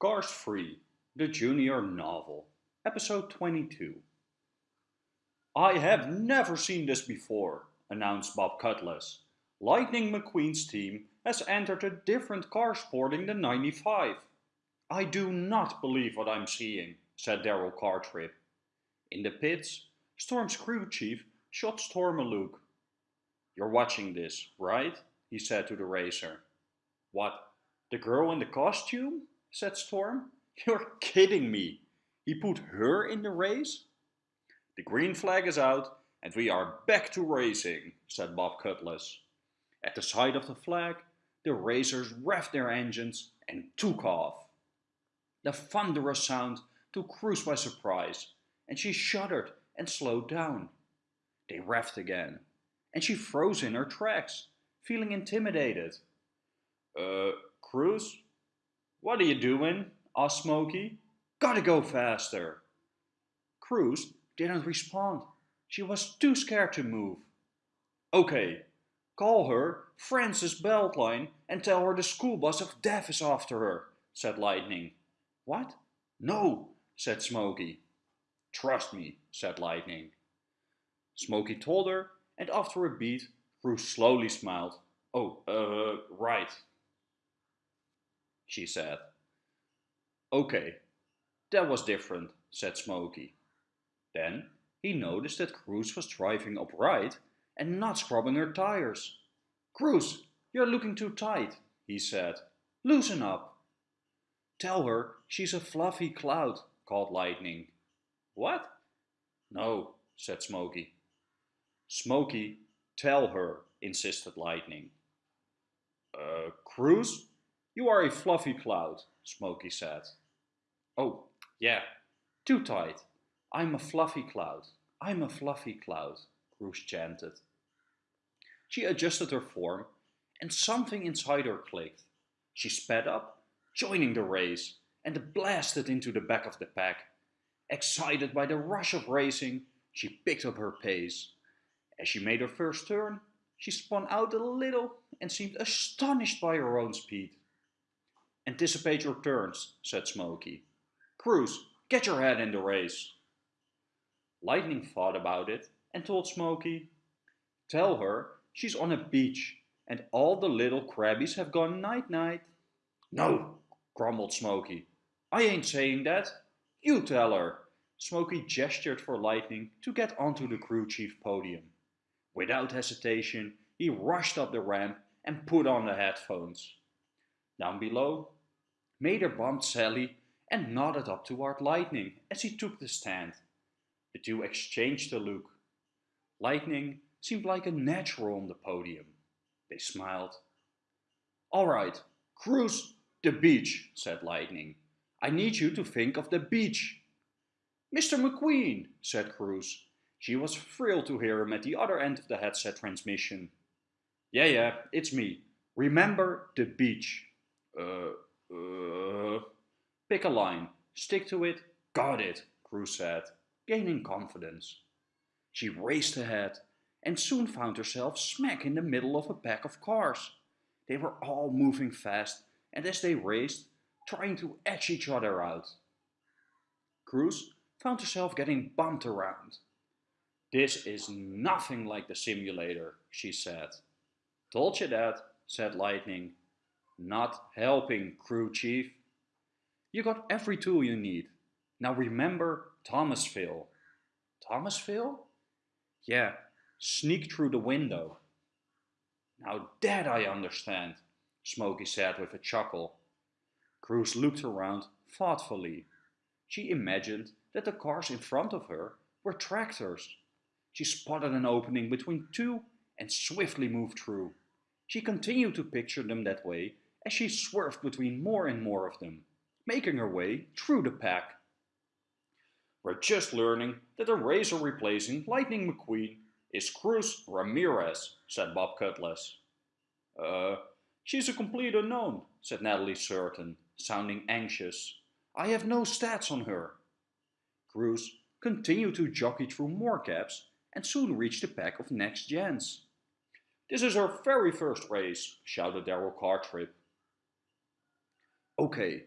Cars 3, the Junior Novel, Episode 22. I have never seen this before, announced Bob Cutlass. Lightning McQueen's team has entered a different car sporting the 95. I do not believe what I'm seeing, said Darrell Cartrip. In the pits, Storm's crew chief shot Storm a look. You're watching this, right? he said to the racer. What, the girl in the costume? Said Storm. You're kidding me. He put her in the race? The green flag is out and we are back to racing, said Bob Cutlass. At the sight of the flag, the racers revved their engines and took off. The thunderous sound took Cruz by surprise, and she shuddered and slowed down. They revved again, and she froze in her tracks, feeling intimidated. Uh, Cruz? What are you doing? asked Smokey. Gotta go faster. Cruz didn't respond. She was too scared to move. Okay, call her Frances Beltline and tell her the school bus of death is after her, said Lightning. What? No, said Smokey. Trust me, said Lightning. Smokey told her, and after a beat, Cruz slowly smiled. Oh, uh, right, she said. Okay, that was different, said Smokey. Then he noticed that Cruz was driving upright and not scrubbing her tires. Cruz, you're looking too tight, he said. Loosen up. Tell her she's a fluffy cloud, called Lightning. What? No, said Smokey. Smokey, tell her, insisted Lightning. Uh, Cruz, you are a fluffy cloud, Smokey said. Oh, yeah, too tight. I'm a fluffy cloud. I'm a fluffy cloud, Cruz chanted. She adjusted her form, and something inside her clicked. She sped up, joining the race, and blasted into the back of the pack. Excited by the rush of racing, she picked up her pace. As she made her first turn, she spun out a little and seemed astonished by her own speed. Anticipate your turns, said Smokey. Cruz, get your head in the race. Lightning thought about it and told Smokey, Tell her she's on a beach and all the little crabbies have gone night-night. No, grumbled Smokey. I ain't saying that. You tell her. Smokey gestured for Lightning to get onto the crew chief podium. Without hesitation, he rushed up the ramp and put on the headphones. Down below, Mater bumped Sally and nodded up toward Lightning as he took the stand. The two exchanged a look. Lightning seemed like a natural on the podium. They smiled. All right, Cruz the beach, said Lightning. I need you to think of the beach. Mr. McQueen, said Cruz. She was thrilled to hear him at the other end of the headset transmission. Yeah, yeah, it's me. Remember the beach. Uh, uh, pick a line, stick to it, got it, Cruz said, gaining confidence. She raced ahead and soon found herself smack in the middle of a pack of cars. They were all moving fast and as they raced, trying to edge each other out. Cruz found herself getting bumped around. This is nothing like the simulator, she said. Told you that, said Lightning. Not helping, crew chief. You got every tool you need. Now remember Thomasville. Thomasville? Yeah, sneak through the window. Now that I understand, Smokey said with a chuckle. Cruz looked around thoughtfully. She imagined that the cars in front of her were tractors. She spotted an opening between two and swiftly moved through. She continued to picture them that way as she swerved between more and more of them, making her way through the pack. We're just learning that the racer replacing Lightning McQueen is Cruz Ramirez, said Bob Cutlass. Uh, she's a complete unknown, said Natalie Certain, sounding anxious. I have no stats on her. Cruz continued to jockey through more cabs and soon reached the pack of next gens. This is her very first race, shouted Darrell Cartrip. Okay,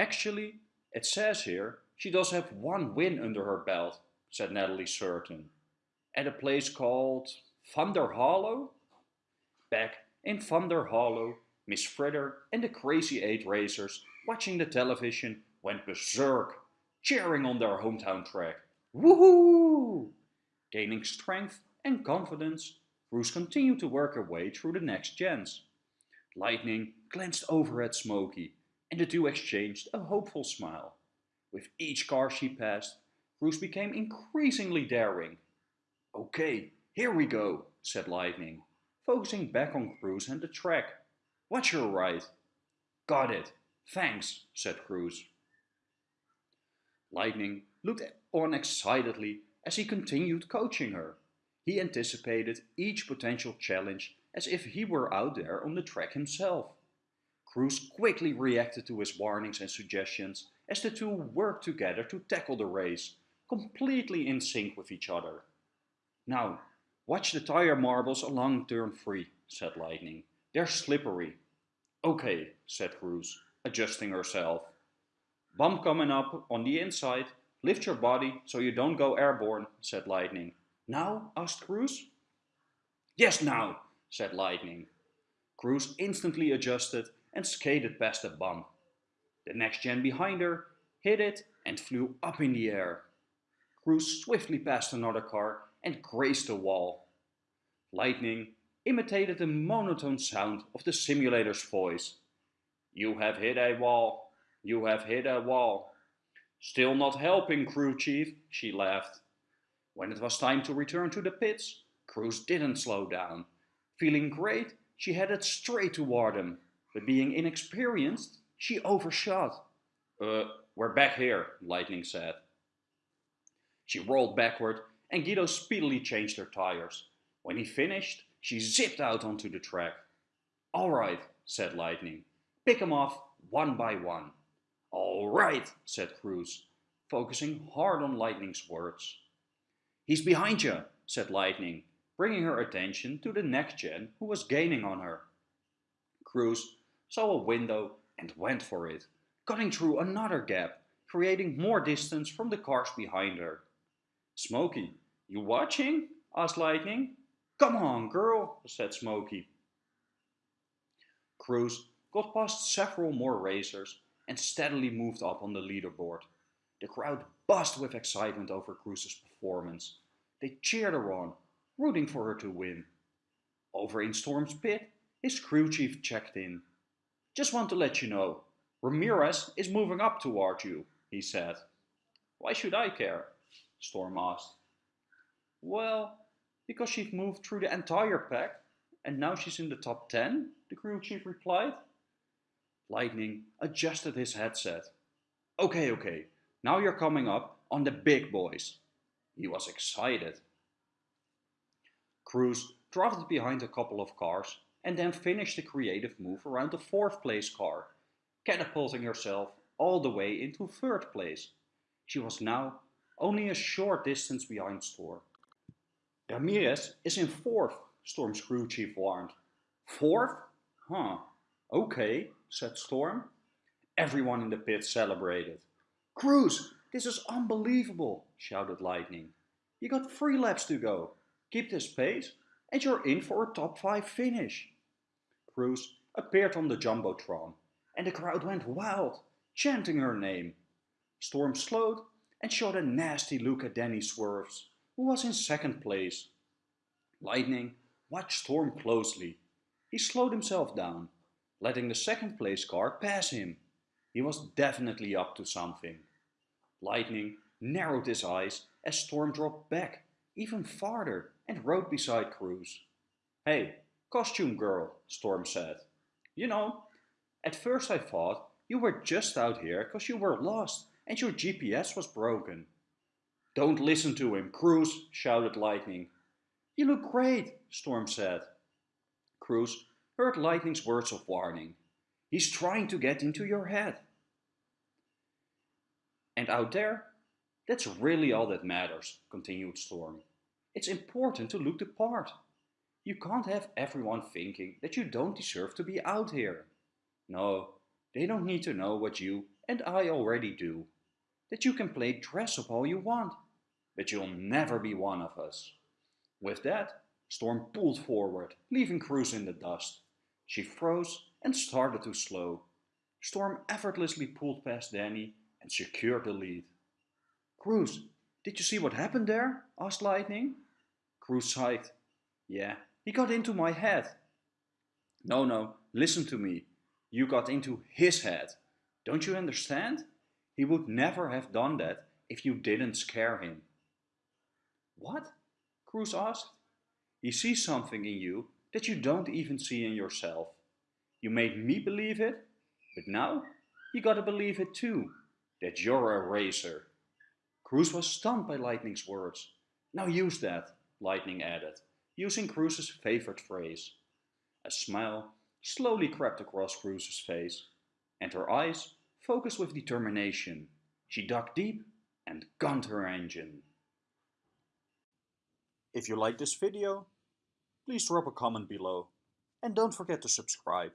Actually, it says here she does have one win under her belt, said Natalie Certain. At a place called Thunder Hollow? Back in Thunder Hollow, Miss Fritter and the Crazy Eight racers watching the television went berserk, cheering on their hometown track. Woohoo! Gaining strength and confidence, Cruz continued to work her way through the next gens. Lightning glanced over at Smokey, and the two exchanged a hopeful smile. With each car she passed, Cruz became increasingly daring. Okay, here we go, said Lightning, focusing back on Cruz and the track. Watch your right. Got it. Thanks, said Cruz. Lightning looked on excitedly as he continued coaching her. He anticipated each potential challenge as if he were out there on the track himself. Cruz quickly reacted to his warnings and suggestions as the two worked together to tackle the race, completely in sync with each other. Now, watch the tire marbles along turn 3, said Lightning. They're slippery. Okay, said Cruz, adjusting herself. Bump coming up on the inside. Lift your body so you don't go airborne, said Lightning. Now? asked Cruz. Yes, now, said Lightning. Cruz instantly adjusted and skated past the bump. The next gen behind her hit it and flew up in the air. Cruz swiftly past another car and grazed a wall. Lightning imitated the monotone sound of the simulator's voice. You have hit a wall. You have hit a wall. Still not helping, crew chief, she laughed. When it was time to return to the pits, Cruz didn't slow down. Feeling great, she headed straight toward him, but being inexperienced, she overshot. Uh, we're back here, Lightning said. She rolled backward and Guido speedily changed her tires. When he finished, she zipped out onto the track. All right, said Lightning. Pick 'em off one by one. All right, said Cruz, focusing hard on Lightning's words. He's behind you, said Lightning, bringing her attention to the next gen who was gaining on her. Cruz saw a window and went for it, cutting through another gap, creating more distance from the cars behind her. Smokey, you watching? asked Lightning. Come on, girl, said Smokey. Cruz got past several more racers and steadily moved up on the leaderboard. The crowd buzzed with excitement over Cruz's performance. They cheered her on, rooting for her to win. Over in Storm's pit, his crew chief checked in. Just want to let you know, Ramirez is moving up toward you, he said. Why should I care? Storm asked. Well, because she's moved through the entire pack, and now she's in the top 10, the crew chief replied. Lightning adjusted his headset. Okay, okay, now you're coming up on the big boys. He was excited. Cruz drafted behind a couple of cars and then finished the creative move around the fourth place car, catapulting herself all the way into third place. She was now only a short distance behind Storm. Ramirez is in fourth, Storm's crew chief warned. Fourth? Huh. Okay, said Storm. Everyone in the pit celebrated. Cruz, this is unbelievable, shouted Lightning. You got three laps to go. Keep this pace and you're in for a top 5 finish. Cruz appeared on the Jumbotron and the crowd went wild, chanting her name. Storm slowed and shot a nasty look at Danny Swervez, who was in second place. Lightning watched Storm closely. He slowed himself down, letting the second place car pass him. He was definitely up to something. Lightning narrowed his eyes as Storm dropped back even farther and rode beside Cruz. Hey, costume girl, Storm said. You know, at first I thought you were just out here because you were lost and your GPS was broken. Don't listen to him, Cruz, shouted Lightning. You look great, Storm said. Cruz heard Lightning's words of warning. He's trying to get into your head. And out there, that's really all that matters, continued Storm. It's important to look the part. You can't have everyone thinking that you don't deserve to be out here. No, they don't need to know what you and I already do, that you can play dress up all you want, but you'll never be one of us. With that, Storm pulled forward, leaving Cruz in the dust. She froze and started to slow. Storm effortlessly pulled past Danny and secured the lead. Cruz, did you see what happened there? asked Lightning. Cruz sighed. Yeah, he got into my head. No, no, listen to me. You got into his head. Don't you understand? He would never have done that if you didn't scare him. What? Cruz asked. He sees something in you that you don't even see in yourself. You made me believe it, but now you gotta believe it too, that you're a racer. Cruz was stunned by Lightning's words. Now use that, Lightning added, using Cruz's favorite phrase. A smile slowly crept across Cruz's face, and her eyes focused with determination. She dug deep and gunned her engine. If you like this video, please drop a comment below and don't forget to subscribe.